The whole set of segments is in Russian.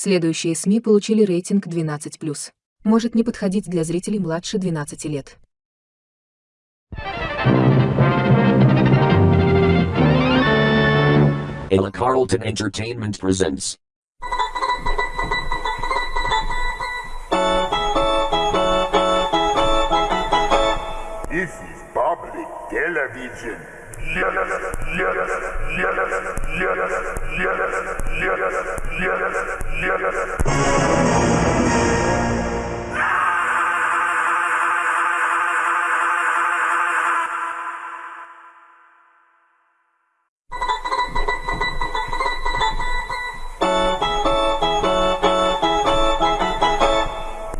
Следующие СМИ получили рейтинг 12+. Может не подходить для зрителей младше 12 лет. Ella Carlton Entertainment presents. This is public television.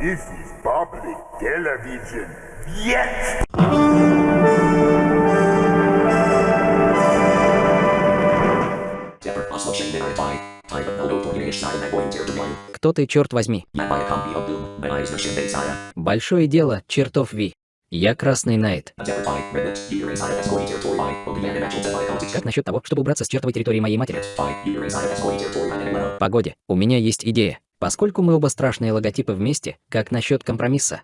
This is public television. Yes! Кто ты, черт возьми? Большое дело, чертов Ви. Я Красный Найт. Как насчет того, чтобы убраться с чертовой территории моей матери? Погоде, у меня есть идея. Поскольку мы оба страшные логотипы вместе, как насчет компромисса?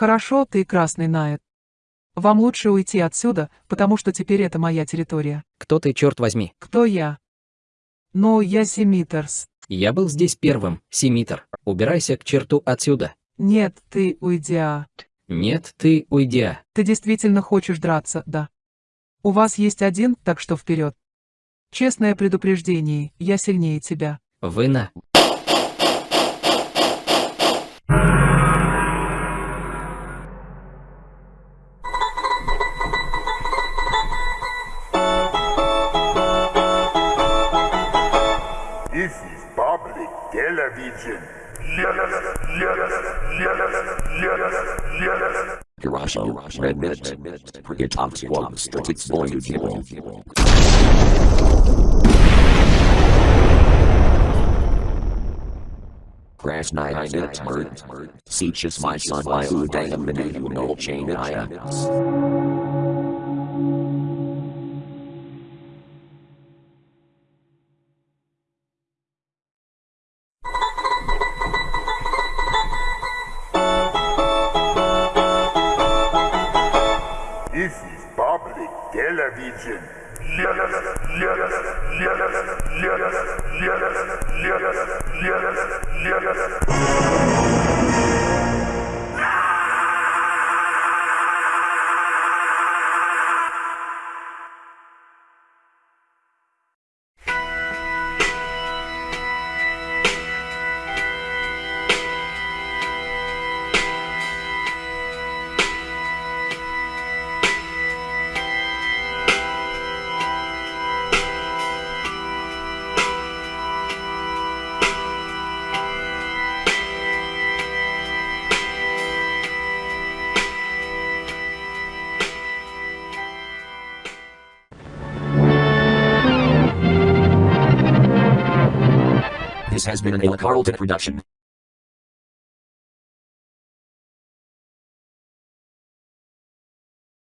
Хорошо, ты красный Найт. Вам лучше уйти отсюда, потому что теперь это моя территория. Кто ты, черт возьми? Кто я? Ну, я Семитерс. Я был здесь первым, Семитер. Убирайся к черту отсюда. Нет, ты уйди. а. Нет, ты уйди. а. Ты действительно хочешь драться, да? У вас есть один, так что вперед. Честное предупреждение, я сильнее тебя. Вы на... Norwegian. Yes, yes, yes, yes, yes. Garasho, Remit, Prigatom Squad, Statix Void Hero. Krasnaya Nitmert, Seaches my son, I who damn the name no chain I am. This has been an Ella Carlton production.